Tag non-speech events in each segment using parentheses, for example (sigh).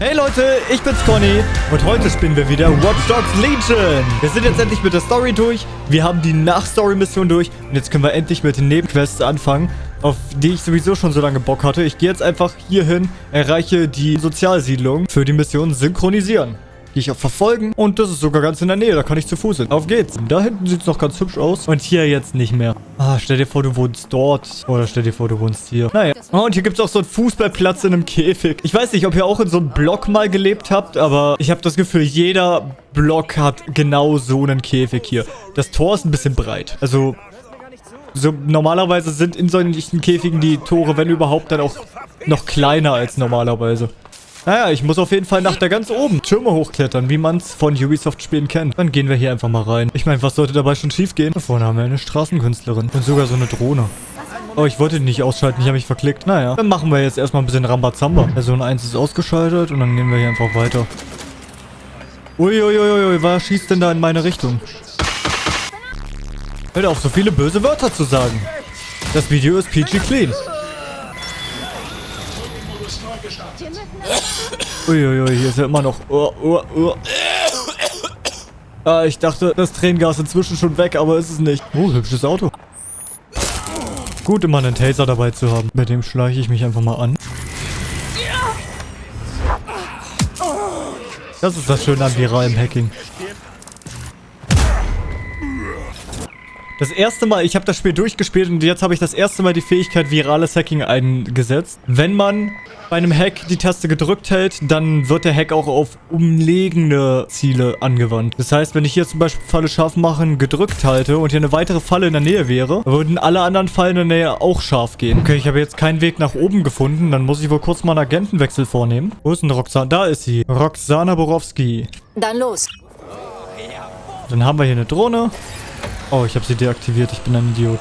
Hey Leute, ich bin's Conny und heute spielen wir wieder Watch Dogs Legion. Wir sind jetzt endlich mit der Story durch, wir haben die Nach-Story-Mission durch und jetzt können wir endlich mit den Nebenquests anfangen, auf die ich sowieso schon so lange Bock hatte. Ich gehe jetzt einfach hier hin, erreiche die Sozialsiedlung für die Mission Synchronisieren. Ich auf Verfolgen und das ist sogar ganz in der Nähe, da kann ich zu Fuß hin. Auf geht's. Da hinten sieht's noch ganz hübsch aus und hier jetzt nicht mehr. Ah, stell dir vor, du wohnst dort oder stell dir vor, du wohnst hier. Naja. Oh, und hier gibt's auch so einen Fußballplatz in einem Käfig. Ich weiß nicht, ob ihr auch in so einem Block mal gelebt habt, aber ich habe das Gefühl, jeder Block hat genau so einen Käfig hier. Das Tor ist ein bisschen breit. Also so normalerweise sind in solchen Käfigen die Tore, wenn überhaupt, dann auch noch kleiner als normalerweise. Naja, ich muss auf jeden Fall nach da ganz oben Türme hochklettern, wie man es von Ubisoft-Spielen kennt. Dann gehen wir hier einfach mal rein. Ich meine, was sollte dabei schon schief gehen? Da vorne haben wir eine Straßenkünstlerin und sogar so eine Drohne. Oh, ich wollte die nicht ausschalten, ich habe mich verklickt. Naja, dann machen wir jetzt erstmal ein bisschen Rambazamba. Person 1 ist ausgeschaltet und dann gehen wir hier einfach weiter. Uiuiuiui, was schießt denn da in meine Richtung? Hört auf, so viele böse Wörter zu sagen. Das Video ist PG Clean. Uiuiui, hier ist ja immer noch... Oh, oh, oh. Ah, ich dachte, das Tränengas inzwischen schon weg, aber ist es nicht. Oh, hübsches Auto. Gut, immer einen Taser dabei zu haben. Mit dem schleiche ich mich einfach mal an. Das ist das Schöne an viralem Hacking. Das erste Mal, ich habe das Spiel durchgespielt und jetzt habe ich das erste Mal die Fähigkeit virales Hacking eingesetzt. Wenn man bei einem Hack die Taste gedrückt hält, dann wird der Hack auch auf umlegende Ziele angewandt. Das heißt, wenn ich hier zum Beispiel Falle scharf machen gedrückt halte und hier eine weitere Falle in der Nähe wäre, würden alle anderen Fallen in der Nähe auch scharf gehen. Okay, ich habe jetzt keinen Weg nach oben gefunden. Dann muss ich wohl kurz mal einen Agentenwechsel vornehmen. Wo ist denn Roxana? Da ist sie. Roxana Borowski. Dann los. Dann haben wir hier eine Drohne. Oh, ich habe sie deaktiviert. Ich bin ein Idiot.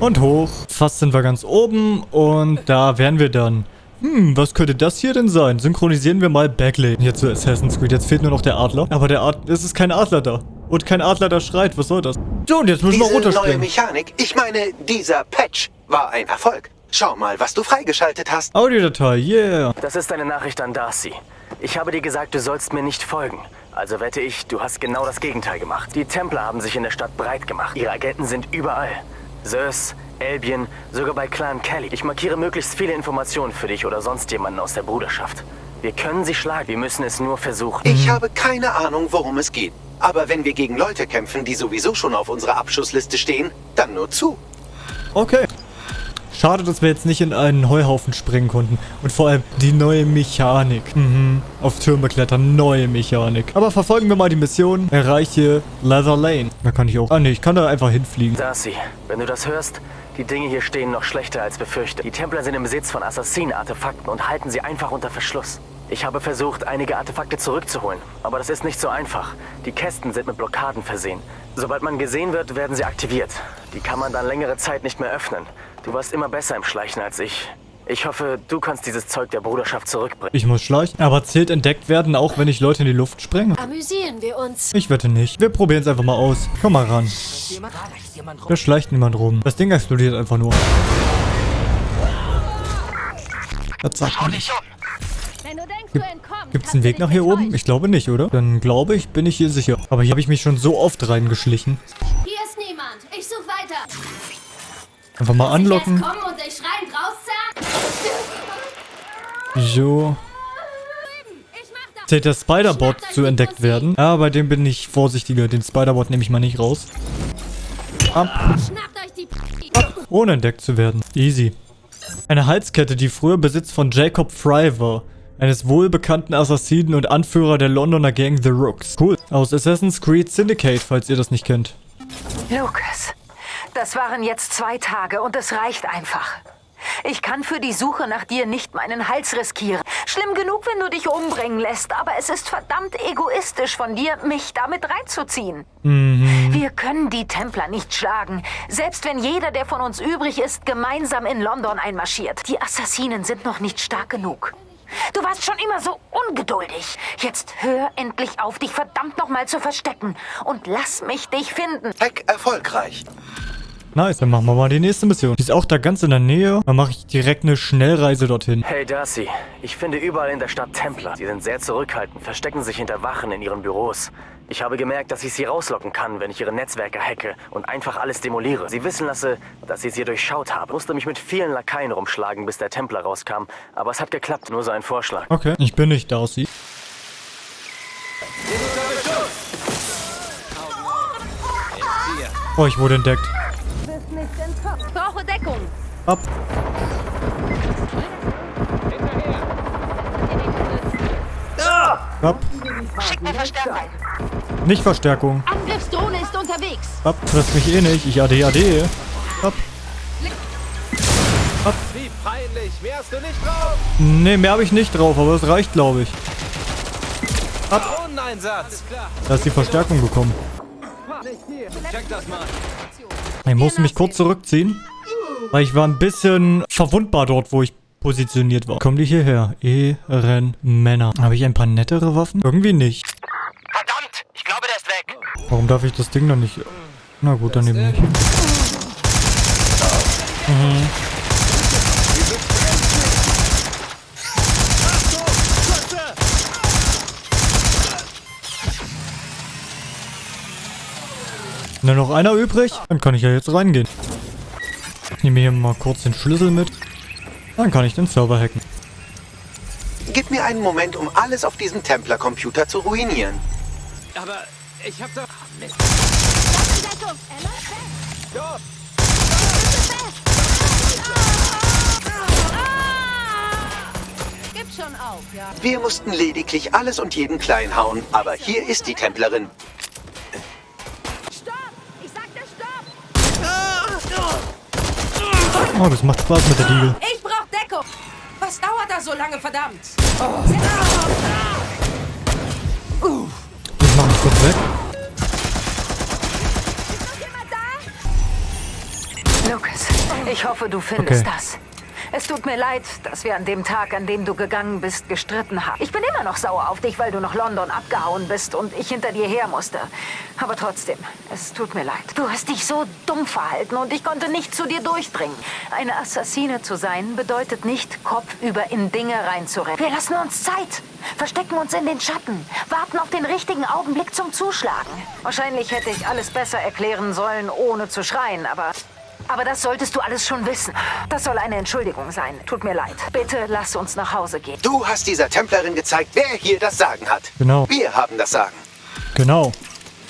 Und hoch. Fast sind wir ganz oben und da wären wir dann. Hm, was könnte das hier denn sein? Synchronisieren wir mal Backlane hier zu Assassin's Creed. Jetzt fehlt nur noch der Adler. Aber der Adler, es ist kein Adler da. Und kein Adler, der schreit. Was soll das? So, und jetzt müssen wir Diese neue runterspringen. Mechanik, ich meine, dieser Patch war ein Erfolg. Schau mal, was du freigeschaltet hast. Audiodatei, yeah. Das ist eine Nachricht an Darcy. Ich habe dir gesagt, du sollst mir nicht folgen. Also wette ich, du hast genau das Gegenteil gemacht. Die Templer haben sich in der Stadt breit gemacht. Ihre Agenten sind überall. Zeus, Albion, sogar bei Clan Kelly. Ich markiere möglichst viele Informationen für dich oder sonst jemanden aus der Bruderschaft. Wir können sie schlagen, wir müssen es nur versuchen. Ich habe keine Ahnung, worum es geht. Aber wenn wir gegen Leute kämpfen, die sowieso schon auf unserer Abschussliste stehen, dann nur zu. Okay. Schade, dass wir jetzt nicht in einen Heuhaufen springen konnten. Und vor allem die neue Mechanik. Mhm. Auf Türme klettern, neue Mechanik. Aber verfolgen wir mal die Mission. Erreiche Leather Lane. Da kann ich auch... Ah, nee, ich kann da einfach hinfliegen. Darcy, wenn du das hörst, die Dinge hier stehen noch schlechter als befürchtet. Die Templer sind im Besitz von Assassinen-Artefakten und halten sie einfach unter Verschluss. Ich habe versucht, einige Artefakte zurückzuholen, aber das ist nicht so einfach. Die Kästen sind mit Blockaden versehen. Sobald man gesehen wird, werden sie aktiviert. Die kann man dann längere Zeit nicht mehr öffnen. Du warst immer besser im Schleichen als ich. Ich hoffe, du kannst dieses Zeug der Bruderschaft zurückbringen. Ich muss schleichen. Aber zählt entdeckt werden, auch wenn ich Leute in die Luft sprenge? Amüsieren wir uns. Ich wette nicht. Wir probieren es einfach mal aus. Komm mal ran. Da schleicht niemand rum. Das Ding explodiert einfach nur. Das sagt man nicht. Gibt es einen Weg nach hier oben? Ich glaube nicht, oder? Dann glaube ich, bin ich hier sicher. Aber hier habe ich mich schon so oft reingeschlichen. Hier ist niemand. Ich suche weiter. Einfach mal anlocken. So. Zählt der Spider-Bot zu entdeckt werden? Ja, bei dem bin ich vorsichtiger. Den Spider-Bot nehme ich mal nicht raus. Ab. Die Ohne entdeckt zu werden. Easy. Eine Halskette, die früher Besitz von Jacob Fry war. Eines wohlbekannten Assassinen und Anführer der Londoner Gang The Rooks. Cool. Aus Assassin's Creed Syndicate, falls ihr das nicht kennt. Lukas, das waren jetzt zwei Tage und es reicht einfach. Ich kann für die Suche nach dir nicht meinen Hals riskieren. Schlimm genug, wenn du dich umbringen lässt, aber es ist verdammt egoistisch von dir, mich damit reinzuziehen. Wir können die Templer nicht schlagen, selbst wenn jeder, der von uns übrig ist, gemeinsam in London einmarschiert. Die Assassinen sind noch nicht stark genug. Du warst schon immer so ungeduldig. Jetzt hör endlich auf, dich verdammt nochmal zu verstecken und lass mich dich finden. Hack erfolgreich. Nice, dann machen wir mal die nächste Mission. Die ist auch da ganz in der Nähe. Dann mache ich direkt eine Schnellreise dorhin. Hey Darcy, ich finde überall in der Stadt Templer. Sie sind sehr zurückhaltend, verstecken sich hinter Wachen in ihren Büros. Ich habe gemerkt, dass ich sie rauslocken kann, wenn ich ihre Netzwerke hacke und einfach alles demoliere. Sie wissen lasse, dass ich sie durchschaut habe. Musste mich mit vielen Lakaien rumschlagen, bis der Templer rauskam. Aber es hat geklappt, nur so ein Vorschlag. Okay, ich bin nicht Darcy. Oh, ich wurde entdeckt. Brauche Deckung. Ab. Ab. Schick mir Verstärkung. Nicht Verstärkung. Angriffsdrohne ist unterwegs. Ab. Trifft mich eh nicht. Ich AD, AD. Ab. Wie peinlich, mehr hast du nicht drauf? Nee, mehr habe ich nicht drauf, aber es reicht, glaube ich. Uneinsatz. klar. Da ist die Verstärkung gekommen. Check das mal. Ich musste mich kurz zurückziehen, weil ich war ein bisschen verwundbar dort, wo ich positioniert war. Kommen die hierher? Ehrenmänner. Habe ich ein paar nettere Waffen? Irgendwie nicht. Verdammt! Ich glaube, der ist weg. Warum darf ich das Ding dann nicht... Na gut, dann eben nicht. Mhm. Nur noch einer übrig? Dann kann ich ja jetzt reingehen. Ich nehme hier mal kurz den Schlüssel mit. Dann kann ich den Server hacken. Gib mir einen Moment, um alles auf diesem Templer-Computer zu ruinieren. Aber ich hab doch... Mist. Auf, ja. Wir mussten lediglich alles und jeden klein hauen, aber hier ist die Templerin. Oh, das macht Spaß mit der Diegel. Ich brauch Deckung! Was dauert da so lange, verdammt? Ich mach mich kurz weg. Lucas, ich hoffe, du findest Okay. das. Es tut mir leid, dass wir an dem Tag, an dem du gegangen bist, gestritten haben. Ich bin immer noch sauer auf dich, weil du nach London abgehauen bist und ich hinter dir her musste. Aber trotzdem, es tut mir leid. Du hast dich so dumm verhalten und ich konnte nicht zu dir durchdringen. Eine Assassine zu sein bedeutet nicht, kopfüber in Dinge reinzurennen. Wir lassen uns Zeit, verstecken uns in den Schatten, warten auf den richtigen Augenblick zum Zuschlagen. Wahrscheinlich hätte ich alles besser erklären sollen, ohne zu schreien, aber... Aber das solltest du alles schon wissen. Das soll eine Entschuldigung sein. Tut mir leid. Bitte lass uns nach Hause gehen. Du hast dieser Templerin gezeigt, wer hier das Sagen hat. Genau. Wir haben das Sagen. Genau.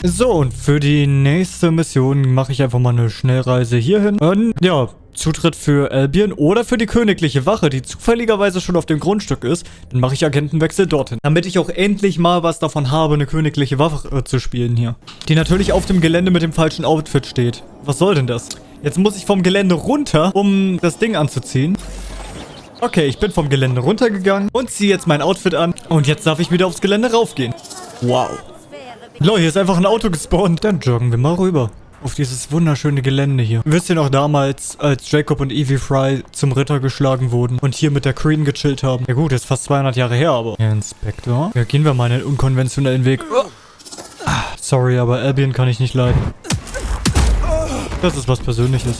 So, und für die nächste Mission mache ich einfach mal eine Schnellreise hierhin. Und ja, Zutritt für Albion oder für die königliche Wache, die zufälligerweise schon auf dem Grundstück ist. Dann mache ich Agentenwechsel dorthin. Damit ich auch endlich mal was davon habe, eine königliche Wache äh, zu spielen hier. Die natürlich auf dem Gelände mit dem falschen Outfit steht. Was soll denn das? Jetzt muss ich vom Gelände runter, um das Ding anzuziehen. Okay, ich bin vom Gelände runtergegangen und ziehe jetzt mein Outfit an. Und jetzt darf ich wieder aufs Gelände raufgehen. Wow. Lol, hier ist einfach ein Auto gespawnt. Dann joggen wir mal rüber. Auf dieses wunderschöne Gelände hier. Wisst ihr noch damals, als Jacob und Evie Fry zum Ritter geschlagen wurden und hier mit der Queen gechillt haben? Ja gut, ist fast 200 Jahre her, aber... Herr Inspektor? Ja, gehen wir mal einen unkonventionellen Weg. Ah, sorry, aber Albion kann ich nicht leiden. Das ist was Persönliches.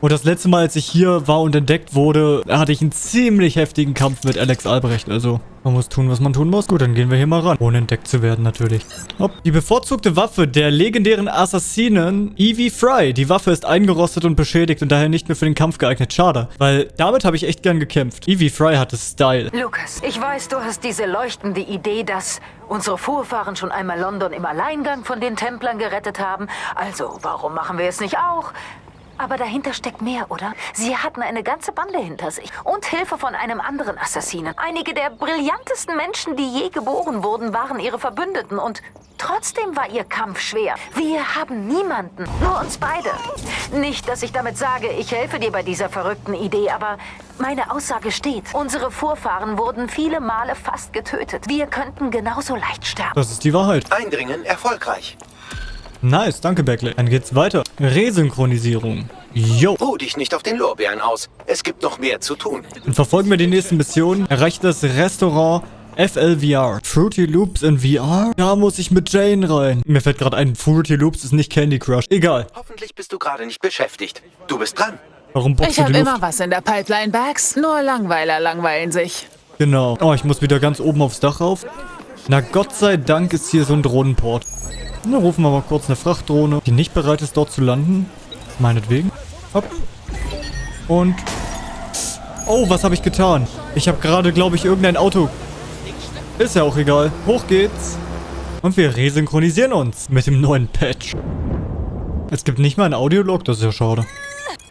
Und das letzte Mal, als ich hier war und entdeckt wurde, hatte ich einen ziemlich heftigen Kampf mit Alex Albrecht. Also, man muss tun, was man tun muss. Gut, dann gehen wir hier mal ran. Ohne entdeckt zu werden, natürlich. Hopp. Die bevorzugte Waffe der legendären Assassinen Evie Fry. Die Waffe ist eingerostet und beschädigt und daher nicht mehr für den Kampf geeignet. Schade, weil damit habe ich echt gern gekämpft. Evie Fry hatte Style. Lukas, ich weiß, du hast diese leuchtende Idee, dass unsere Vorfahren schon einmal London im Alleingang von den Templern gerettet haben. Also, warum machen wir es nicht auch? Aber dahinter steckt mehr, oder? Sie hatten eine ganze Bande hinter sich. Und Hilfe von einem anderen Assassinen. Einige der brillantesten Menschen, die je geboren wurden, waren ihre Verbündeten. Und trotzdem war ihr Kampf schwer. Wir haben niemanden. Nur uns beide. Nicht, dass ich damit sage, ich helfe dir bei dieser verrückten Idee, aber meine Aussage steht. Unsere Vorfahren wurden viele Male fast getötet. Wir könnten genauso leicht sterben. Das ist die Wahrheit. Eindringen erfolgreich. Nice, danke Beckley. Dann geht's weiter. Resynchronisierung. Yo. Ruh dich nicht auf den Lorbeeren aus. Es gibt noch mehr zu tun. Und verfolgen wir die nächsten Missionen. Erreicht das Restaurant FLVR. Fruity Loops in VR? Da muss ich mit Jane rein. Mir fällt gerade ein, Fruity Loops ist nicht Candy Crush. Egal. Hoffentlich bist du gerade nicht beschäftigt. Du bist dran. Warum Ich du habe die Luft? immer was in der Pipeline, Bags. Nur Langweiler langweilen sich. Genau. Oh, ich muss wieder ganz oben aufs Dach rauf. Na Gott sei Dank ist hier so ein Drohnenport. Na, rufen wir mal kurz eine Frachtdrohne, die nicht bereit ist, dort zu landen. Meinetwegen. Hopp. Und... Oh, was habe ich getan? Ich habe gerade, glaube ich, irgendein Auto... Ist ja auch egal. Hoch geht's. Und wir resynchronisieren uns mit dem neuen Patch. Es gibt nicht mal ein Audiolog, das ist ja schade.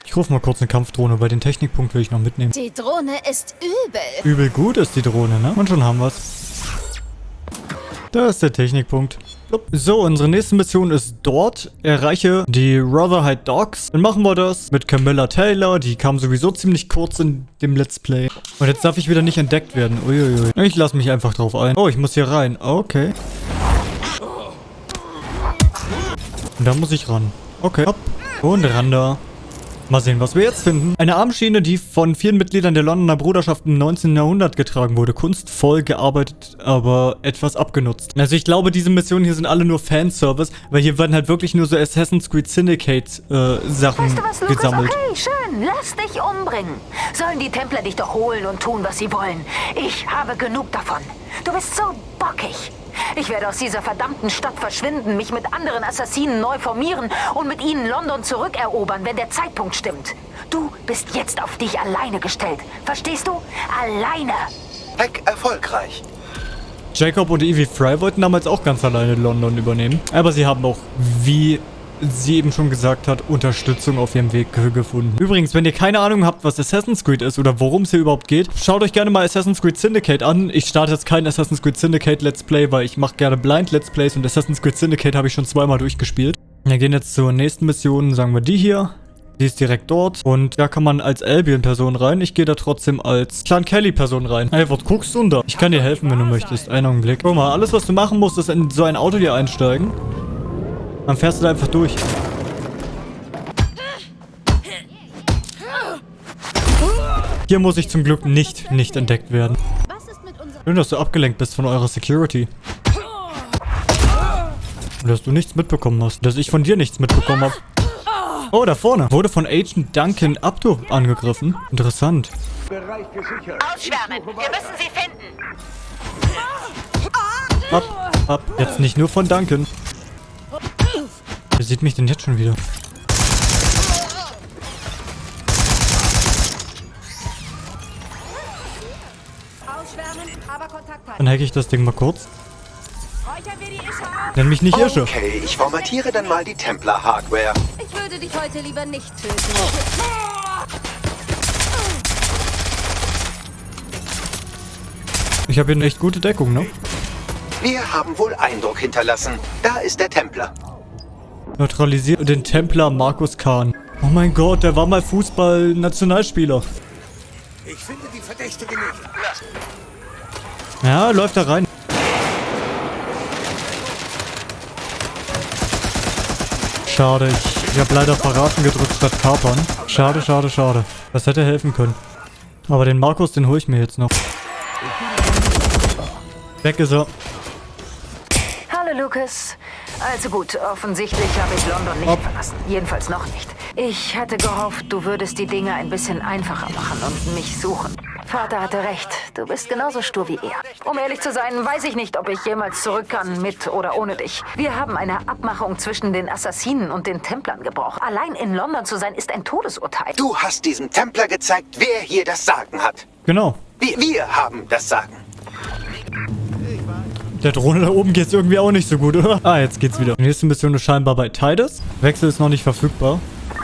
Ich rufe mal kurz eine Kampfdrohne, weil den Technikpunkt will ich noch mitnehmen. Die Drohne ist übel. Übel gut ist die Drohne, ne? Und schon haben wir's. Da ist der Technikpunkt. So, unsere nächste Mission ist dort. Erreiche die Rotherhide Dogs. Dann machen wir das mit Camilla Taylor. Die kam sowieso ziemlich kurz in dem Let's Play. Und jetzt darf ich wieder nicht entdeckt werden. Uiuiui. Ich lasse mich einfach drauf ein. Oh, ich muss hier rein. Okay. Und da muss ich ran. Okay. Hopp. Und ran da. Mal sehen, was wir jetzt finden. Eine Armschiene, die von vielen Mitgliedern der Londoner Bruderschaft im 19. Jahrhundert getragen wurde. Kunstvoll gearbeitet, aber etwas abgenutzt. Also ich glaube, diese Missionen hier sind alle nur Fanservice, weil hier werden halt wirklich nur so Assassin's Creed Syndicate äh, Sachen Weißt du was, Lucas? gesammelt. Okay, schön. Lass dich umbringen. Sollen die Templer dich doch holen und tun, was sie wollen. Ich habe genug davon. Du bist so bockig. Ich werde aus dieser verdammten Stadt verschwinden, mich mit anderen Assassinen neu formieren und mit ihnen London zurückerobern, wenn der Zeitpunkt stimmt. Du bist jetzt auf dich alleine gestellt. Verstehst du? Alleine. Hack erfolgreich. Jacob und Evie Fry wollten damals auch ganz alleine London übernehmen. Aber sie haben auch, wie sie eben schon gesagt hat, Unterstützung auf ihrem Weg ge- gefunden. Übrigens, wenn ihr keine Ahnung habt, was Assassin's Creed ist oder worum es hier überhaupt geht, schaut euch gerne mal Assassin's Creed Syndicate an. Ich starte jetzt kein Assassin's Creed Syndicate Let's Play, weil ich mache gerne Blind Let's Plays und Assassin's Creed Syndicate habe ich schon zweimal durchgespielt. Wir gehen jetzt zur nächsten Mission, sagen wir die hier. Die ist direkt dort und da kann man als Albion-Person rein. Ich gehe da trotzdem als Clan Kelly-Person rein. Ey, was guckst du denn da? Ich kann dir helfen, wenn du möchtest. Einen Augenblick. Guck mal, alles, was du machen musst, ist in so ein Auto hier einsteigen. Dann fährst du da einfach durch. Hier muss ich zum Glück nicht, nicht entdeckt werden. Schön, dass du abgelenkt bist von eurer Security. Und dass du nichts mitbekommen hast. Dass ich von dir nichts mitbekommen habe. Oh, da vorne. Wurde von Agent Duncan Abdo angegriffen. Interessant. Ausschwärmen. Wir müssen sie finden. Ab, ab. Jetzt nicht nur von Duncan. Sieht mich denn jetzt schon wieder? Ausschwärmen, aber Kontakt halten. Dann hacke ich das Ding mal kurz. Nenn mich nicht Irsche. Okay, ich formatiere dann mal die Templar-Hardware. Ich würde dich heute lieber nicht töten. Ich habe hier eine echt gute Deckung, ne? Wir haben wohl Eindruck hinterlassen. Da ist der Templer. Neutralisiert den Templer Markus Kahn. Oh mein Gott, der war mal Fußball-Nationalspieler. Ich finde die Verdächtige nicht. Ja, läuft da rein. Schade, ich, ich habe leider verraten gedrückt statt kapern. Schade, schade, schade. Das hätte helfen können. Aber den Markus, den hole ich mir jetzt noch. Weg ist er. Hallo, Lucas. Also gut, offensichtlich habe ich London nicht Hopp. verlassen. Jedenfalls noch nicht. Ich hatte gehofft, du würdest die Dinge ein bisschen einfacher machen und mich suchen. Vater hatte recht. Du bist genauso stur wie er. Um ehrlich zu sein, weiß ich nicht, ob ich jemals zurück kann, mit oder ohne dich. Wir haben eine Abmachung zwischen den Assassinen und den Templern gebrochen. Allein in London zu sein, ist ein Todesurteil. Du hast diesem Templer gezeigt, wer hier das Sagen hat. Genau. Wir, wir haben das Sagen. Der Drohne da oben geht's irgendwie auch nicht so gut, oder? Ah, jetzt geht's wieder. Die nächste Mission ist scheinbar bei Titus. Wechsel ist noch nicht verfügbar.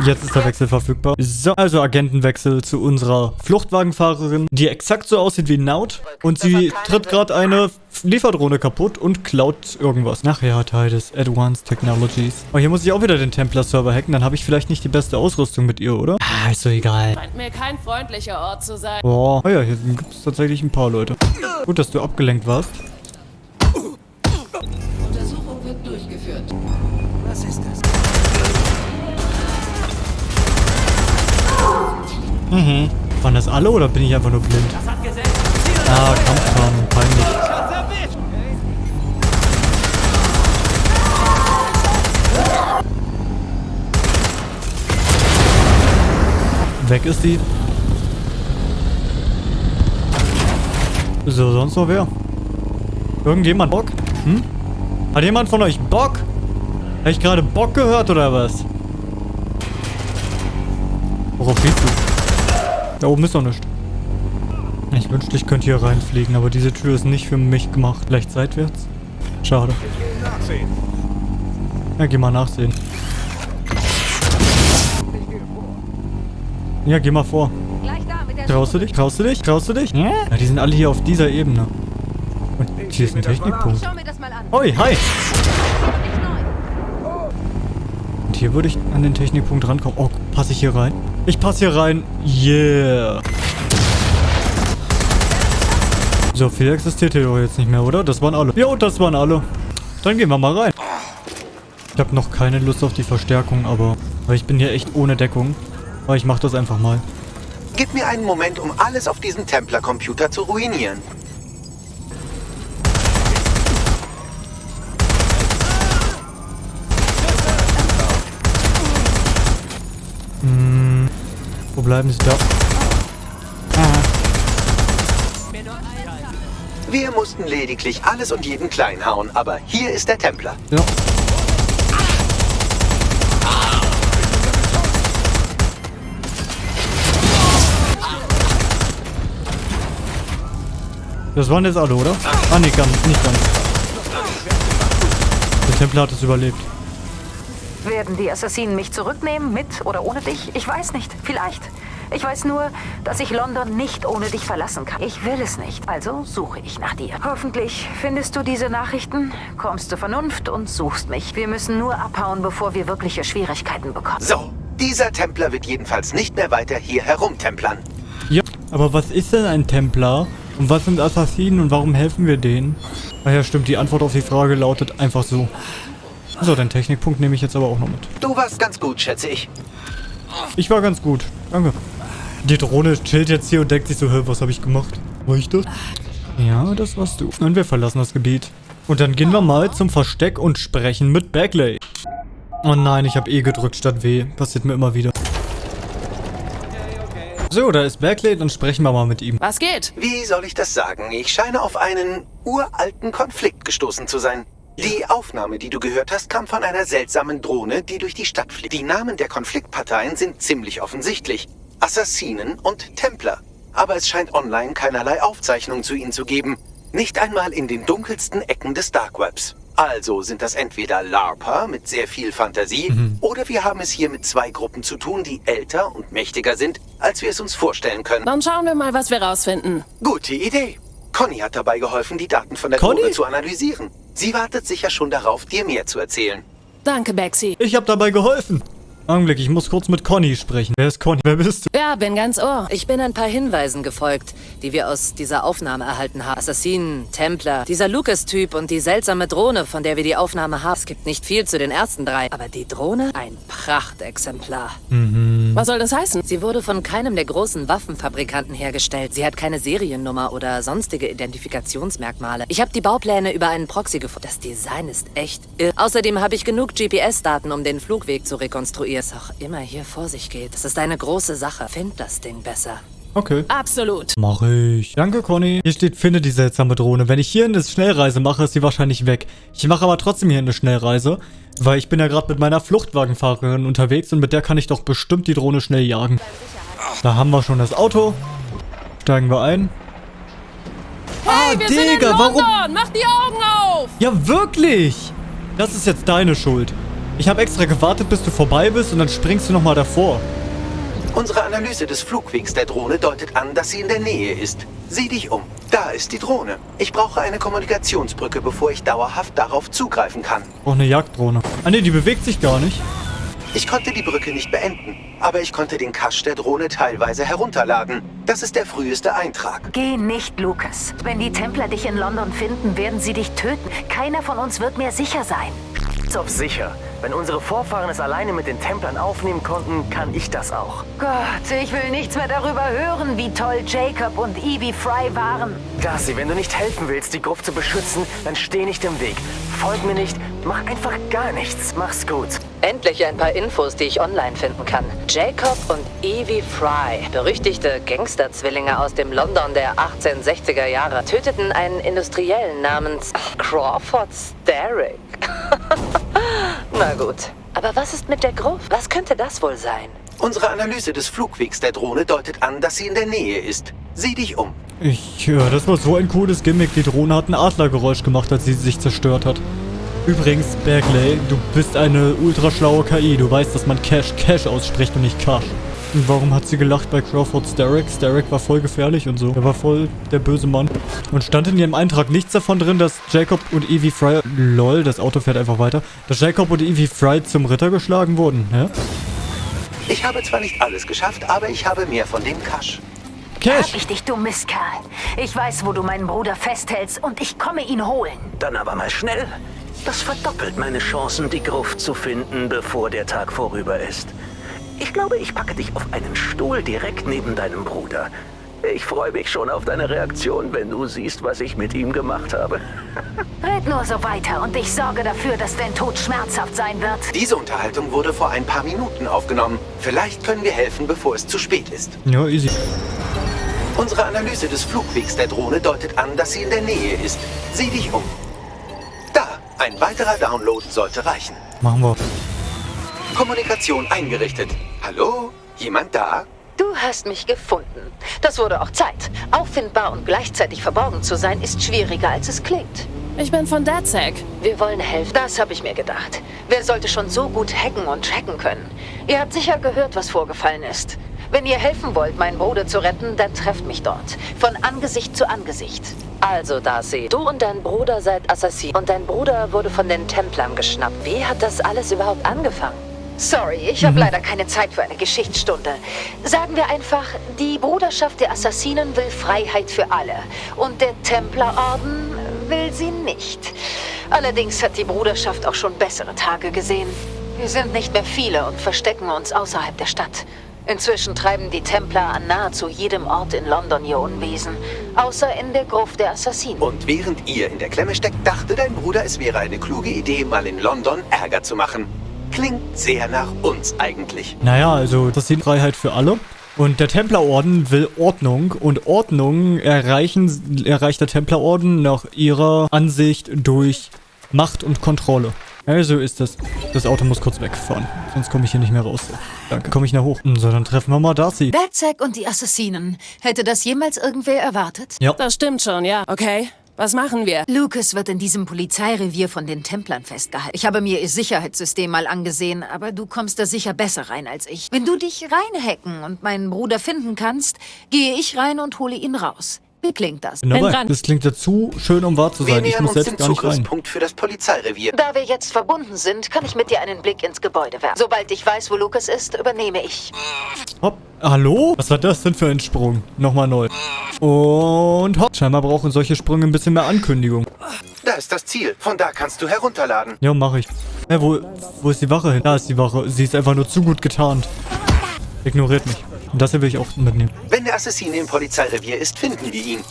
Jetzt ist der Wechsel verfügbar. So, also Agentenwechsel zu unserer Fluchtwagenfahrerin, die exakt so aussieht wie Naut. Und sie tritt gerade eine Lieferdrohne kaputt und klaut irgendwas. Ach ja, Titus, Advanced Technologies. Oh, hier muss ich auch wieder den Templar-Server hacken. Dann habe ich vielleicht nicht die beste Ausrüstung mit ihr, oder? Ah, ist so egal. Scheint mir kein freundlicher Ort zu sein. Boah. Oh ja, hier gibt es tatsächlich ein paar Leute. Gut, dass du abgelenkt warst. Untersuchung wird durchgeführt. Was ist das? Mhm. Waren das alle oder bin ich einfach nur blind? Ah, Kampfrahmen, peinlich. Weg ist die. So, sonst noch wer? Irgendjemand Bock? Hm? Hat jemand von euch Bock? Habe ich gerade Bock gehört oder was? Worauf gehst du? Da oben ist doch nichts. Ich wünschte, ich könnte hier reinfliegen, aber diese Tür ist nicht für mich gemacht. Vielleicht seitwärts? Schade. Ja, geh mal nachsehen. Ja, geh mal vor. Traust du dich? Traust du dich? Traust du dich? Ja, die sind alle hier auf dieser Ebene. Und hier ist ein Technikpunkt. Oi, hi! Und hier würde ich an den Technikpunkt rankommen. Oh, passe ich hier rein? Ich passe hier rein. Yeah. So, viel existiert hier doch jetzt nicht mehr, oder? Das waren alle. Jo, das waren alle. Dann gehen wir mal rein. Ich habe noch keine Lust auf die Verstärkung, aber... Weil ich bin hier echt ohne Deckung. Aber ich mach das einfach mal. Gib mir einen Moment, um alles auf diesem Templar-Computer zu ruinieren. Bleiben sie da? Wir mussten lediglich alles und jeden klein hauen, aber hier ist der Templar. Ja. Das waren jetzt alle, oder? Ah, nee, ganz, nicht ganz. Der Templar hat es überlebt. Werden die Assassinen mich zurücknehmen, mit oder ohne dich? Ich weiß nicht. Vielleicht. Ich weiß nur, dass ich London nicht ohne dich verlassen kann. Ich will es nicht, also suche ich nach dir. Hoffentlich findest du diese Nachrichten, kommst zur Vernunft und suchst mich. Wir müssen nur abhauen, bevor wir wirkliche Schwierigkeiten bekommen. So, dieser Templar wird jedenfalls nicht mehr weiter hier herumtemplern. Ja, aber was ist denn ein Templar? Und was sind Assassinen und warum helfen wir denen? Ah ja, stimmt, die Antwort auf die Frage lautet einfach so. So, den Technikpunkt nehme ich jetzt aber auch noch mit. Du warst ganz gut, schätze ich. Ich war ganz gut. Danke. Die Drohne chillt jetzt hier und denkt sich so, hä, was habe ich gemacht? War ich das? Ja, das warst du. Und wir verlassen das Gebiet. Und dann gehen wir mal zum Versteck und sprechen mit Bagley. Oh nein, ich habe E gedrückt statt W. Passiert mir immer wieder. So, da ist Bagley, dann sprechen wir mal mit ihm. Was geht? Wie soll ich das sagen? Ich scheine auf einen uralten Konflikt gestoßen zu sein. Die Aufnahme, die du gehört hast, kam von einer seltsamen Drohne, die durch die Stadt fliegt. Die Namen der Konfliktparteien sind ziemlich offensichtlich. Assassinen und Templer. Aber es scheint online keinerlei Aufzeichnung zu ihnen zu geben. Nicht einmal in den dunkelsten Ecken des Dark Webs. Also sind das entweder LARPer mit sehr viel Fantasie oder wir haben es hier mit zwei Gruppen zu tun, die älter und mächtiger sind, als wir es uns vorstellen können. Dann schauen wir mal, was wir rausfinden. Gute Idee. Conny hat dabei geholfen, die Daten von der Conny? Drohne zu analysieren. Sie wartet sicher schon darauf, dir mehr zu erzählen. Danke, Bexy. Ich habe dabei geholfen. Augenblick, ich muss kurz mit Conny sprechen. Wer ist Conny? Wer bist du? Ja, bin ganz ohr. Ich bin ein paar Hinweisen gefolgt, die wir aus dieser Aufnahme erhalten haben. Assassinen, Templer, dieser Lucas-Typ und die seltsame Drohne, von der wir die Aufnahme haben. Es gibt nicht viel zu den ersten drei, aber die Drohne, ein Prachtexemplar. Was soll das heißen? Sie wurde von keinem der großen Waffenfabrikanten hergestellt. Sie hat keine Seriennummer oder sonstige Identifikationsmerkmale. Ich habe die Baupläne über einen Proxy gefunden. Das Design ist echt irr. Außerdem habe ich genug GPS-Daten, um den Flugweg zu rekonstruieren. Was auch immer hier vor sich geht. Das ist eine große Sache. Find das Ding besser. Okay. Absolut. Mach ich. Danke, Conny. Hier steht, finde die seltsame Drohne. Wenn ich hier eine Schnellreise mache, ist sie wahrscheinlich weg. Ich mache aber trotzdem hier eine Schnellreise, weil ich bin ja gerade mit meiner Fluchtwagenfahrerin unterwegs und mit der kann ich doch bestimmt die Drohne schnell jagen. Da haben wir schon das Auto. Steigen wir ein. Hey, Ah, wir sind in Digga, London! warum- Mach die Augen auf! Ja, wirklich! Das ist jetzt deine Schuld. Ich habe extra gewartet, bis du vorbei bist und dann springst du nochmal davor. Unsere Analyse des Flugwegs der Drohne deutet an, dass sie in der Nähe ist. Sieh dich um. Da ist die Drohne. Ich brauche eine Kommunikationsbrücke, bevor ich dauerhaft darauf zugreifen kann. Auch eine Jagddrohne. Ah ne, die bewegt sich gar nicht. Ich konnte die Brücke nicht beenden, aber ich konnte den Cache der Drohne teilweise herunterladen. Das ist der früheste Eintrag. Geh nicht, Lucas. Wenn die Templer dich in London finden, werden sie dich töten. Keiner von uns wird mehr sicher sein. Ist auf sicher. Wenn unsere Vorfahren es alleine mit den Templern aufnehmen konnten, kann ich das auch. Gott, ich will nichts mehr darüber hören, wie toll Jacob und Evie Fry waren. Darcy, wenn du nicht helfen willst, die Gruft zu beschützen, dann steh nicht im Weg. Folg mir nicht, mach einfach gar nichts. Mach's gut. Endlich ein paar Infos, die ich online finden kann. Jacob und Evie Fry, berüchtigte Gangsterzwillinge aus dem London der 1860er Jahre, töteten einen Industriellen namens Crawford Starrick. (laughs) Na gut. Aber was ist mit der Gruft? Was könnte das wohl sein? Unsere Analyse des Flugwegs der Drohne deutet an, dass sie in der Nähe ist. Sieh dich um. Ich, ja, das war so ein cooles Gimmick. Die Drohne hat ein Adlergeräusch gemacht, als sie sich zerstört hat. Übrigens, Bagley, du bist eine ultraschlaue KI. Du weißt, dass man Cash Cash ausspricht und nicht Cash. Und warum hat sie gelacht bei Crawford Starrick? Starrick war voll gefährlich und so. Er war voll der böse Mann. Und stand in ihrem Eintrag nichts davon drin, dass Jacob und Evie Fry... Lol, das Auto fährt einfach weiter. Dass Jacob und Evie Fry zum Ritter geschlagen wurden, ja? Ich habe zwar nicht alles geschafft, aber ich habe mehr von dem Cash. Hab ich dich, du Mistkerl. Ich weiß, wo du meinen Bruder festhältst und ich komme ihn holen. Dann aber mal schnell. Das verdoppelt meine Chancen, die Gruft zu finden, bevor der Tag vorüber ist. Ich glaube, ich packe dich auf einen Stuhl direkt neben deinem Bruder. Ich freue mich schon auf deine Reaktion, wenn du siehst, was ich mit ihm gemacht habe. (laughs) Red nur so weiter und ich sorge dafür, dass dein Tod schmerzhaft sein wird. Diese Unterhaltung wurde vor ein paar Minuten aufgenommen. Vielleicht können wir helfen, bevor es zu spät ist. Ja, easy. Unsere Analyse des Flugwegs der Drohne deutet an, dass sie in der Nähe ist. Sieh dich um. Da, ein weiterer Download sollte reichen. Machen wir. Kommunikation eingerichtet. Hallo? Jemand da? Du hast mich gefunden. Das wurde auch Zeit. Auffindbar und gleichzeitig verborgen zu sein, ist schwieriger, als es klingt. Ich bin von DedSec. Wir wollen helfen. Das habe ich mir gedacht. Wer sollte schon so gut hacken und tracken können? Ihr habt sicher gehört, was vorgefallen ist. Wenn ihr helfen wollt, meinen Bruder zu retten, dann trefft mich dort. Von Angesicht zu Angesicht. Also, Darcy, du und dein Bruder seid Assassin. Und dein Bruder wurde von den Templern geschnappt. Wie hat das alles überhaupt angefangen? Sorry, ich habe leider keine Zeit für eine Geschichtsstunde. Sagen wir einfach, die Bruderschaft der Assassinen will Freiheit für alle. Und der Templerorden will sie nicht. Allerdings hat die Bruderschaft auch schon bessere Tage gesehen. Wir sind nicht mehr viele und verstecken uns außerhalb der Stadt. Inzwischen treiben die Templer an nahezu jedem Ort in London ihr Unwesen, außer in der Gruft der Assassinen. Und während ihr in der Klemme steckt, dachte dein Bruder, es wäre eine kluge Idee, mal in London Ärger zu machen. Klingt sehr nach uns eigentlich. Naja, also das sind Freiheit für alle. Und der Templerorden will Ordnung. Und Ordnung erreichen, erreicht der Templerorden nach ihrer Ansicht durch Macht und Kontrolle. Also ist das. Das Auto muss kurz wegfahren. Sonst komme ich hier nicht mehr raus. Danke. Komme ich nach hoch. So, dann treffen wir mal Darcy. Badsack und die Assassinen. Hätte das jemals irgendwer erwartet? Ja. Das stimmt schon, ja. Okay. Was machen wir? Lucas wird in diesem Polizeirevier von den Templern festgehalten. Ich habe mir ihr Sicherheitssystem mal angesehen, aber du kommst da sicher besser rein als ich. Wenn du dich reinhacken und meinen Bruder finden kannst, gehe ich rein und hole ihn raus. Wie klingt das? Bin dabei. Das klingt ja zu schön, um wahr zu Wir sein. Ich muss selbst gar nicht rein. Zugriffspunkt für das Polizeirevier. Da wir jetzt verbunden sind, kann ich mit dir einen Blick ins Gebäude werfen. Sobald ich weiß, wo Lucas ist, übernehme ich. Hopp. Hallo? Was war das denn für ein Sprung? Nochmal neu. Und hopp. Scheinbar brauchen solche Sprünge ein bisschen mehr Ankündigung. Da ist das Ziel. Von da kannst du herunterladen. Ja, mache ich. Hä, wo, wo ist die Wache hin? Da ist die Wache. Sie ist einfach nur zu gut getarnt. Ignoriert mich. Und das hier will ich auch mitnehmen. Wenn der Assassine im Polizeirevier ist, finden wir ihn.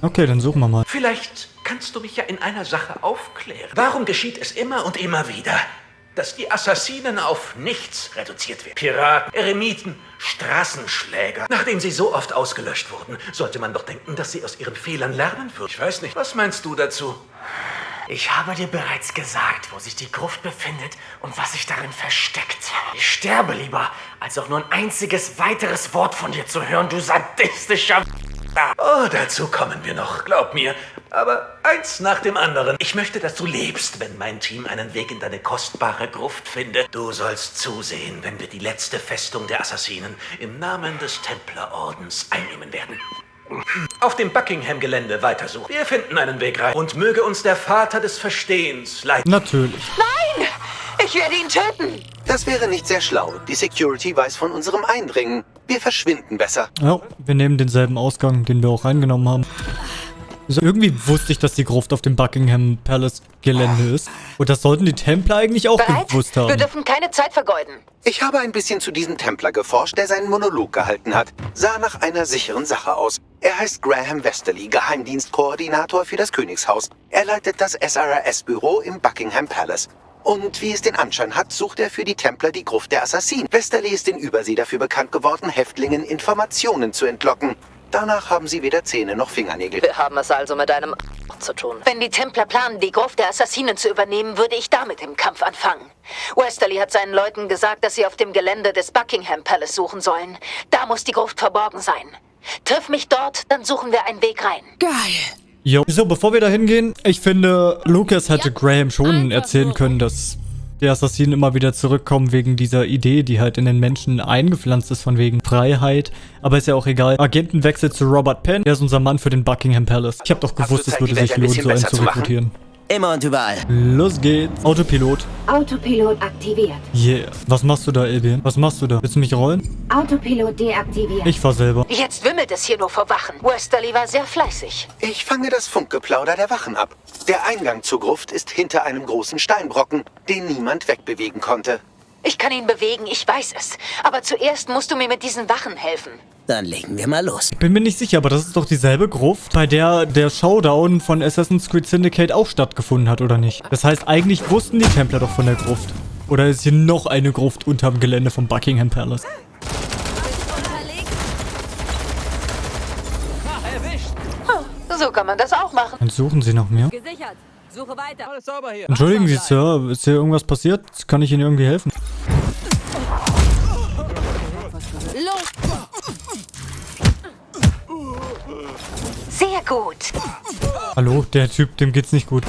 Okay, dann suchen wir mal. Vielleicht kannst du mich ja in einer Sache aufklären. Warum geschieht es immer und immer wieder, dass die Assassinen auf nichts reduziert werden? Piraten, Eremiten, Straßenschläger. Nachdem sie so oft ausgelöscht wurden, sollte man doch denken, dass sie aus ihren Fehlern lernen würden. Ich weiß nicht, was meinst du dazu? Ich habe dir bereits gesagt, wo sich die Gruft befindet und was sich darin versteckt. Ich sterbe lieber, als auch nur ein einziges weiteres Wort von dir zu hören, du sadistischer... Oh, dazu kommen wir noch, glaub mir. Aber eins nach dem anderen. Ich möchte, dass du lebst, wenn mein Team einen Weg in deine kostbare Gruft findet. Du sollst zusehen, wenn wir die letzte Festung der Assassinen im Namen des Templerordens einnehmen werden. Auf dem Buckingham-Gelände weitersuchen. Wir finden einen Weg rein. Und möge uns der Vater des Verstehens leiten. Natürlich. Nein! Ich werde ihn töten! Das wäre nicht sehr schlau. Die Security weiß von unserem Eindringen. Wir verschwinden besser. Ja, wir nehmen denselben Ausgang, den wir auch reingenommen haben. Also irgendwie wusste ich, dass die Gruft auf dem Buckingham Palace Gelände ist. Und das sollten die Templer eigentlich auch Bereit? gewusst Wir haben. dürfen keine Zeit vergeuden. Ich habe ein bisschen zu diesem Templer geforscht, der seinen Monolog gehalten hat. Sah nach einer sicheren Sache aus. Er heißt Graham Westerly, Geheimdienstkoordinator für das Königshaus. Er leitet das SRS-Büro im Buckingham Palace. Und wie es den Anschein hat, sucht er für die Templer die Gruft der Assassinen. Westerly ist in Übersee dafür bekannt geworden, Häftlingen Informationen zu entlocken. Danach haben sie weder Zähne noch Fingernägel. Wir haben es also mit einem zu tun. Wenn die Templer planen, die Gruft der Assassinen zu übernehmen, würde ich damit im Kampf anfangen. Westerly hat seinen Leuten gesagt, dass sie auf dem Gelände des Buckingham Palace suchen sollen. Da muss die Gruft verborgen sein. Triff mich dort, dann suchen wir einen Weg rein. Geil. Jo. So, bevor wir da hingehen, ich finde, Lucas hätte Graham schon erzählen können, dass die Assassinen immer wieder zurückkommen wegen dieser Idee, die halt in den Menschen eingepflanzt ist, von wegen Freiheit. Aber ist ja auch egal. Agentenwechsel zu Robert Penn, der ist unser Mann für den Buckingham Palace. Ich habe doch gewusst, es würde sich lohnen, so einen zu zu machen? Immer und überall. Los geht's. Autopilot. Autopilot aktiviert. Yeah. Was machst du da, Albion? Was machst du da? Willst du mich rollen? Autopilot deaktiviert. Ich fahr selber. Jetzt wimmelt es hier nur vor Wachen. Westerly war sehr fleißig. Ich fange das Funkgeplauder der Wachen ab. Der Eingang zur Gruft ist hinter einem großen Steinbrocken, den niemand wegbewegen konnte. Ich kann ihn bewegen, ich weiß es. Aber zuerst musst du mir mit diesen Wachen helfen. Dann legen wir mal los. Bin mir nicht sicher, aber das ist doch dieselbe Gruft, bei der der Showdown von Assassin's Creed Syndicate auch stattgefunden hat, oder nicht? Das heißt, eigentlich wussten die Templer doch von der Gruft. Oder ist hier noch eine Gruft unterm Gelände vom Buckingham Palace? So kann man das auch machen. Dann suchen sie nach mir. Gesichert. Suche weiter. Alles sauber hier. Entschuldigen Sie, Sir, ist hier irgendwas passiert? Kann ich Ihnen irgendwie helfen? Sehr gut. Hallo, der Typ, dem geht's nicht gut.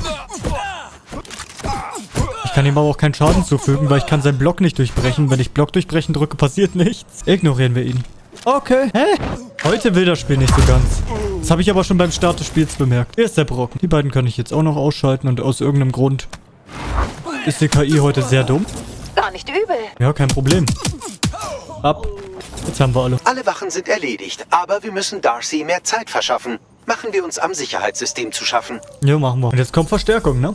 Ich kann ihm aber auch keinen Schaden zufügen, weil ich kann seinen Block nicht durchbrechen. Wenn ich Block durchbrechen drücke, passiert nichts. Ignorieren wir ihn. Okay. Hä? Heute will das Spiel nicht so ganz. Das habe ich aber schon beim Start des Spiels bemerkt. Hier ist der Brocken. Die beiden kann ich jetzt auch noch ausschalten und aus irgendeinem Grund ist die KI heute sehr dumm. Gar nicht übel. Ja, kein Problem. Ab. Jetzt haben wir alle. Alle Wachen sind erledigt, aber wir müssen Darcy mehr Zeit verschaffen. Machen wir uns am Sicherheitssystem zu schaffen. Ja, machen wir. Und jetzt kommt Verstärkung, ne?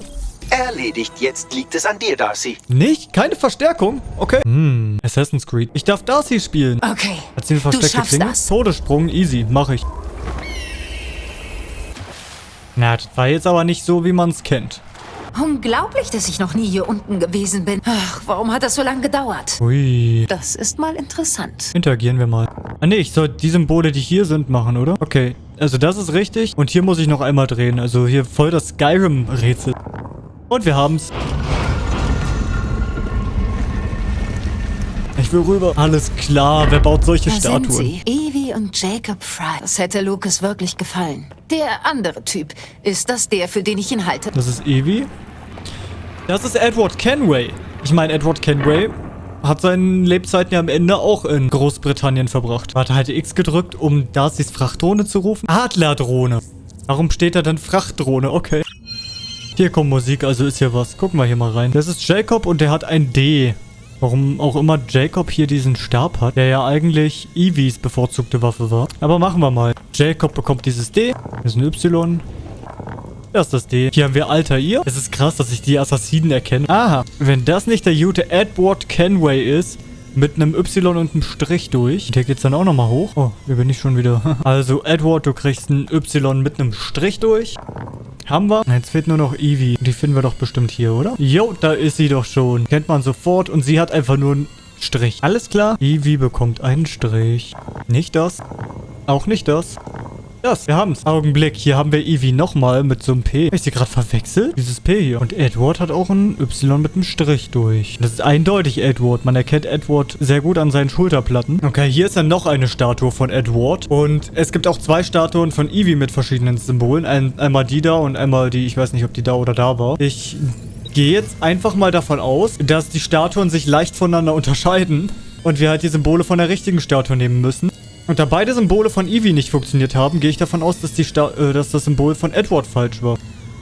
Erledigt, jetzt liegt es an dir, Darcy. Nicht? Keine Verstärkung? Okay. Hm, Assassin's Creed. Ich darf Darcy spielen. Okay. Hat sie eine versteckte schaffst Klinge? das. Todessprung, easy. Mach ich. Na, das war jetzt aber nicht so, wie man es kennt. Unglaublich, dass ich noch nie hier unten gewesen bin. Ach, warum hat das so lange gedauert? Ui. Das ist mal interessant. Interagieren wir mal. Ah ne, ich soll die Symbole, die hier sind, machen, oder? Okay. Also das ist richtig. Und hier muss ich noch einmal drehen. Also hier voll das Skyrim-Rätsel. Und wir haben's. Ich will rüber. Alles klar. Wer baut solche Da Statuen? sind sie. Evie und Jacob Fry. Das hätte Lucas wirklich gefallen. Der andere Typ. Ist das der, für den ich ihn halte? Das ist Evie. Das ist Edward Kenway. Ich meine, Edward Kenway hat seine Lebzeiten ja am Ende auch in Großbritannien verbracht. Warte, halte X gedrückt, um Darcys Frachtdrohne zu rufen. Adlerdrohne. Warum steht da dann Frachtdrohne? Okay. Hier kommt Musik, also ist hier was. Gucken wir hier mal rein. Das ist Jacob und der hat ein D. Warum auch immer Jacob hier diesen Stab hat, der ja eigentlich Eevees bevorzugte Waffe war. Aber machen wir mal. Jacob bekommt dieses D. Das ist ein Y. Das ist das D. Hier haben wir Altair. Es ist krass, dass ich die Assassinen erkenne. Aha. Wenn das nicht der gute Edward Kenway ist, mit einem Y und einem Strich durch. Und hier geht's dann auch nochmal hoch. Oh, hier bin ich schon wieder. (laughs) also, Edward, du kriegst ein Y mit einem Strich durch. Haben wir. Jetzt fehlt nur noch Evie. Die finden wir doch bestimmt hier, oder? Jo, da ist sie doch schon. Kennt man sofort. Und sie hat einfach nur einen Strich. Alles klar. Evie bekommt einen Strich. Nicht das. Auch nicht das. Das, wir haben's. Augenblick, hier haben wir Evie nochmal mit so einem P. Hab ich sie gerade verwechselt? Dieses P hier. Und Edward hat auch ein Y mit einem Strich durch. Das ist eindeutig Edward. Man erkennt Edward sehr gut an seinen Schulterplatten. Okay, hier ist dann noch eine Statue von Edward. Und es gibt auch zwei Statuen von Evie mit verschiedenen Symbolen. Ein, einmal die da und einmal die, ich weiß nicht, ob die da oder da war. Ich gehe jetzt einfach mal davon aus, dass die Statuen sich leicht voneinander unterscheiden. Und wir halt die Symbole von der richtigen Statue nehmen müssen. Und da beide Symbole von Eevee nicht funktioniert haben, gehe ich davon aus, dass, die Sta äh, dass das Symbol von Edward falsch war.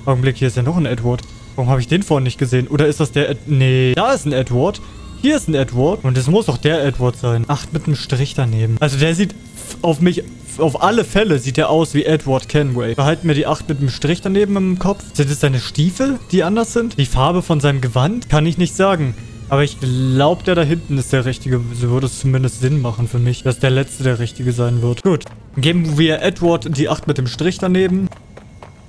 Augenblick, hier ist ja noch ein Edward. Warum habe ich den vorhin nicht gesehen? Oder ist das der Ed Nee, da ist ein Edward. Hier ist ein Edward. Und es muss doch der Edward sein. Acht mit einem Strich daneben. Also der sieht auf mich... Auf alle Fälle sieht er aus wie Edward Kenway. Behalten wir die 8 mit einem Strich daneben im Kopf. Sind es seine Stiefel, die anders sind? Die Farbe von seinem Gewand? Kann ich nicht sagen. Aber ich glaube, der da hinten ist der richtige. So würde es zumindest Sinn machen für mich, dass der letzte der richtige sein wird. Gut. Geben wir Edward die 8 mit dem Strich daneben.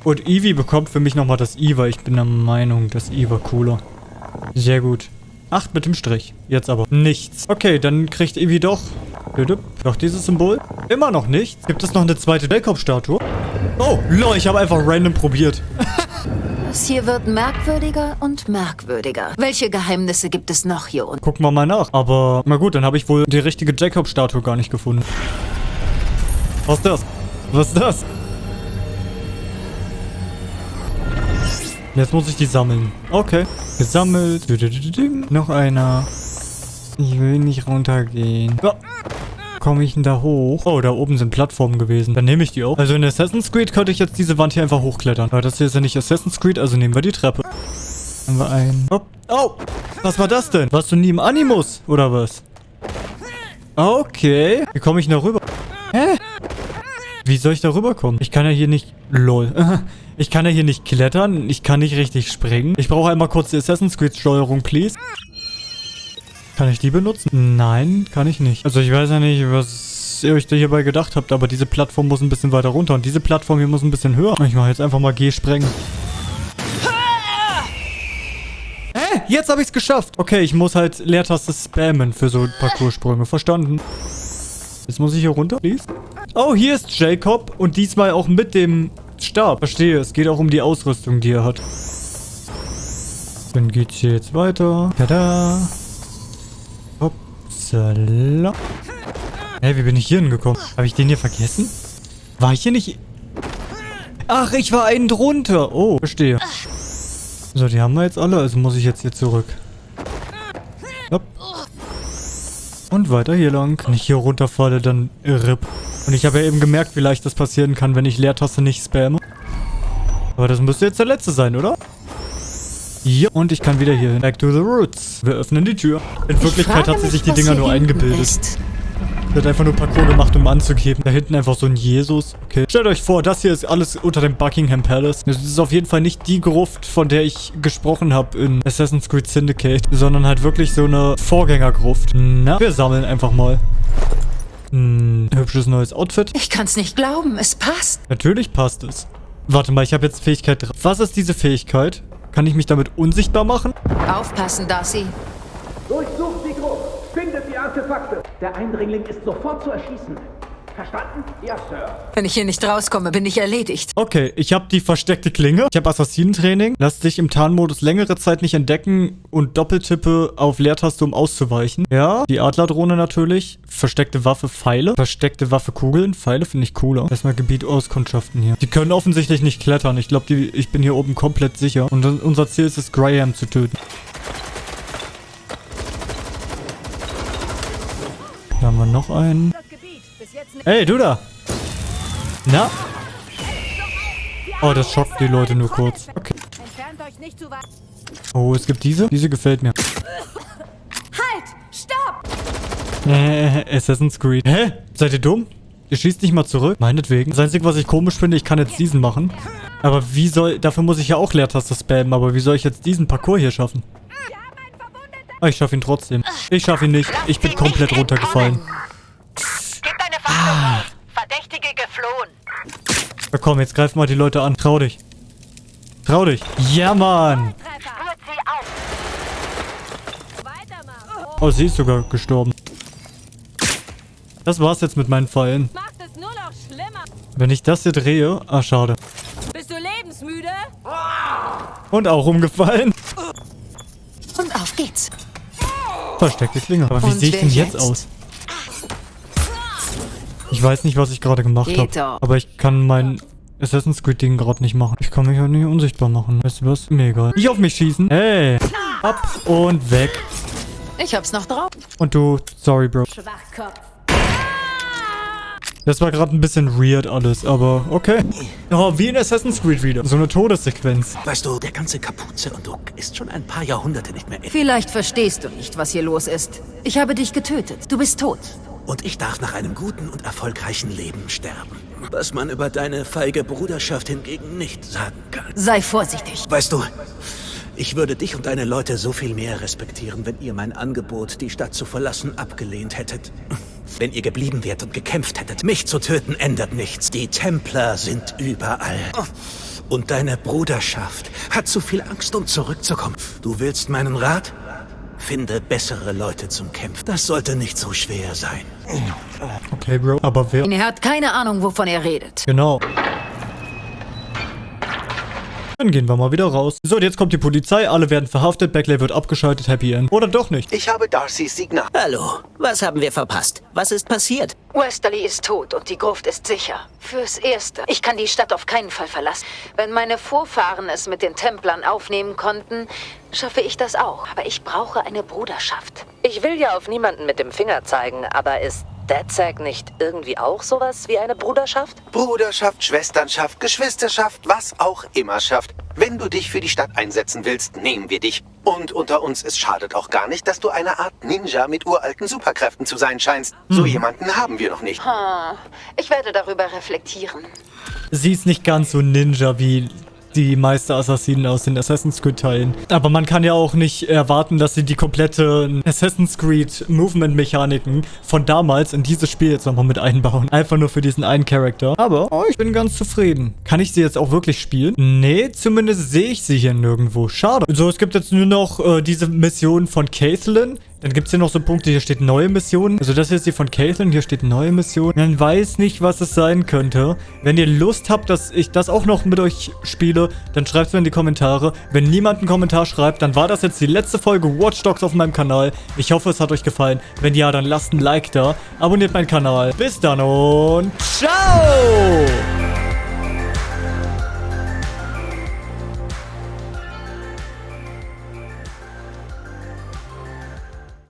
Und Eevee bekommt für mich nochmal das I, ich bin der Meinung, das I war cooler. Sehr gut. Acht mit dem Strich. Jetzt aber nichts. Okay, dann kriegt Evi doch... Doch dieses Symbol. Immer noch nichts. Gibt es noch eine zweite Jacob-Statue? Oh, lol, ich habe einfach random probiert. (laughs) Das hier wird merkwürdiger und merkwürdiger. Welche Geheimnisse gibt es noch hier unten? Gucken wir mal nach. Aber, na gut, dann habe ich wohl die richtige Jacob-Statue gar nicht gefunden. Was ist das? Was ist das? Jetzt muss ich die sammeln. Okay. Gesammelt. Noch einer. Ich will nicht runtergehen. Oh. Komme ich denn da hoch? Oh, da oben sind Plattformen gewesen. Dann nehme ich die auch. Also in Assassin's Creed könnte ich jetzt diese Wand hier einfach hochklettern. Aber das hier ist ja nicht Assassin's Creed, also nehmen wir die Treppe. Haben wir einen. Oh, oh. was war das denn? Warst du nie im Animus, oder was? Okay. Wie komme ich denn da rüber? Hä? Wie soll ich da rüberkommen? Ich kann ja hier nicht... Lol. (laughs) Ich kann ja hier nicht klettern. Ich kann nicht richtig springen. Ich brauche einmal kurz die Assassin's Creed Steuerung, please. Kann ich die benutzen? Nein, kann ich nicht. Also ich weiß ja nicht, was ihr euch da hierbei gedacht habt, aber diese Plattform muss ein bisschen weiter runter und diese Plattform hier muss ein bisschen höher. Ich mache jetzt einfach mal G-Sprengen. Hä? Jetzt habe ich es geschafft. Okay, ich muss halt Leertaste spammen für so Parcoursprünge. Verstanden. Jetzt muss ich hier runter, please. Oh, hier ist Jacob und diesmal auch mit dem Stab. Verstehe, es geht auch um die Ausrüstung, die er hat. Dann geht's hier jetzt weiter. Tada. Upsala. Hey, wie bin ich hier hingekommen? Habe ich den hier vergessen? War ich hier nicht... Ach, ich war einen drunter. Oh, verstehe. So, die haben wir jetzt alle, also muss ich jetzt hier zurück. Hopp. Und weiter hier lang. Wenn ich hier runterfalle, dann RIP. Und ich habe ja eben gemerkt, wie leicht das passieren kann, wenn ich Leertaste nicht spamme. Aber das müsste jetzt der letzte sein, oder? Ja, und ich kann wieder hier hin. Back to the roots. Wir öffnen die Tür. In Wirklichkeit hat sie sich die Dinger nur eingebildet. Ist. Sie hat einfach nur Parcours gemacht, um anzugeben. Da hinten einfach so ein Jesus. Okay. Stellt euch vor, das hier ist alles unter dem Buckingham Palace. Das ist auf jeden Fall nicht die Gruft, von der ich gesprochen habe in Assassin's Creed Syndicate, sondern halt wirklich so eine Vorgängergruft. Na, wir sammeln einfach mal. Hm, hübsches neues Outfit. Ich kann's nicht glauben, es passt. Natürlich passt es. Warte mal, ich habe jetzt Fähigkeit 3. Was ist diese Fähigkeit? Kann ich mich damit unsichtbar machen? Aufpassen, Darcy. Durchsucht die Gruppe. Findet die Artefakte. Der Eindringling ist sofort zu erschießen. Verstanden? Ja, Sir. Wenn ich hier nicht rauskomme, bin ich erledigt. Okay, ich habe die versteckte Klinge. Ich habe Assassinentraining. Lass dich im Tarnmodus längere Zeit nicht entdecken und Doppeltippe auf Leertaste, um auszuweichen. Ja, die Adlerdrohne natürlich. Versteckte Waffe, Pfeile. Versteckte Waffe, Kugeln. Pfeile finde ich cooler. Erstmal Gebiet Auskundschaften hier. Die können offensichtlich nicht klettern. Ich glaube, ich bin hier oben komplett sicher. Und unser Ziel ist es, Graham zu töten. Da haben wir noch einen. Hey, du da! Na? Oh, das schockt die Leute nur kurz. Okay. Oh, es gibt diese. Diese gefällt mir. Halt! Stopp! Äh, Assassin's Creed. Hä? Seid ihr dumm? Ihr schießt nicht mal zurück? Meinetwegen. Das Einzige, was ich komisch finde, ich kann jetzt diesen machen. Aber wie soll... Dafür muss ich ja auch Leertaste spammen. Aber wie soll ich jetzt diesen Parcours hier schaffen? Ah, ich schaffe ihn trotzdem. Ich schaffe ihn nicht. Ich bin komplett runtergefallen. Ah. Verdächtige geflohen. Na komm, jetzt greif mal die Leute an. Trau dich. Trau dich. Ja, Mann. Oh, sie ist sogar gestorben. Das war's jetzt mit meinen Pfeilen. Wenn ich das hier drehe... Ah, schade. Bist du lebensmüde? Und auch umgefallen. Und auf geht's. Versteckte Klinge. Aber wie sehe ich denn jetzt, jetzt aus? Ich weiß nicht, was ich gerade gemacht habe. Aber ich kann mein Assassin's Creed Ding gerade nicht machen. Ich kann mich halt nicht unsichtbar machen. Weißt du was? Mir egal. Nicht auf mich schießen. Hey. Ab und weg. Ich hab's noch drauf. Und du, sorry, Bro. Das war gerade ein bisschen weird alles, aber okay. Oh, wie in Assassin's Creed wieder. So eine Todessequenz. Weißt du, der ganze Kapuze und Duck ist schon ein paar Jahrhunderte nicht mehr echt. Vielleicht verstehst du nicht, was hier los ist. Ich habe dich getötet. Du bist tot. Und ich darf nach einem guten und erfolgreichen Leben sterben. Was man über deine feige Bruderschaft hingegen nicht sagen kann. Sei vorsichtig. Weißt du, ich würde dich und deine Leute so viel mehr respektieren, wenn ihr mein Angebot, die Stadt zu verlassen, abgelehnt hättet. (laughs) Wenn ihr geblieben wärt und gekämpft hättet. Mich zu töten ändert nichts. Die Templer sind überall. Und deine Bruderschaft hat zu viel Angst, um zurückzukommen. Du willst meinen Rat? Finde bessere Leute zum Kämpfen. Das sollte nicht so schwer sein. Okay, Bro. Aber wer... Er hat keine Ahnung, wovon er redet. Genau. Dann gehen wir mal wieder raus. So, und jetzt kommt die Polizei, alle werden verhaftet, Beckley wird abgeschaltet, Happy End. Oder doch nicht. Ich habe Darcys Signal. Hallo, was haben wir verpasst? Was ist passiert? Westerly ist tot und die Gruft ist sicher. Fürs Erste. Ich kann die Stadt auf keinen Fall verlassen. Wenn meine Vorfahren es mit den Templern aufnehmen konnten, schaffe ich das auch. Aber ich brauche eine Bruderschaft. Ich will ja auf niemanden mit dem Finger zeigen, aber ist DedSec nicht irgendwie auch sowas wie eine Bruderschaft? Bruderschaft, Schwesternschaft, Geschwisterschaft, was auch immer schafft. Wenn du dich für die Stadt einsetzen willst, nehmen wir dich. Und unter uns, es schadet auch gar nicht, dass du eine Art Ninja mit uralten Superkräften zu sein scheinst. So jemanden haben wir noch nicht. Hm. Ich werde darüber reflektieren. Sie ist nicht ganz so Ninja wie die Meister-Assassinen aus den Assassin's Creed-Teilen. Aber man kann ja auch nicht erwarten, dass sie die komplette Assassin's Creed-Movement-Mechaniken von damals in dieses Spiel jetzt nochmal mit einbauen. Einfach nur für diesen einen Charakter. Aber oh, ich bin ganz zufrieden. Kann ich sie jetzt auch wirklich spielen? Nee, zumindest sehe ich sie hier nirgendwo. Schade. So, es gibt jetzt nur noch äh, diese Mission von Caitlyn. Dann gibt es hier noch so Punkte, hier steht neue Mission. Also das hier ist die von Caitlyn, hier steht neue Mission. Man weiß nicht, was es sein könnte. Wenn ihr Lust habt, dass ich das auch noch mit euch spiele, dann schreibt es mir in die Kommentare. Wenn niemand einen Kommentar schreibt, dann war das jetzt die letzte Folge Watch Dogs auf meinem Kanal. Ich hoffe, es hat euch gefallen. Wenn ja, dann lasst ein Like da. Abonniert meinen Kanal. Bis dann und ciao!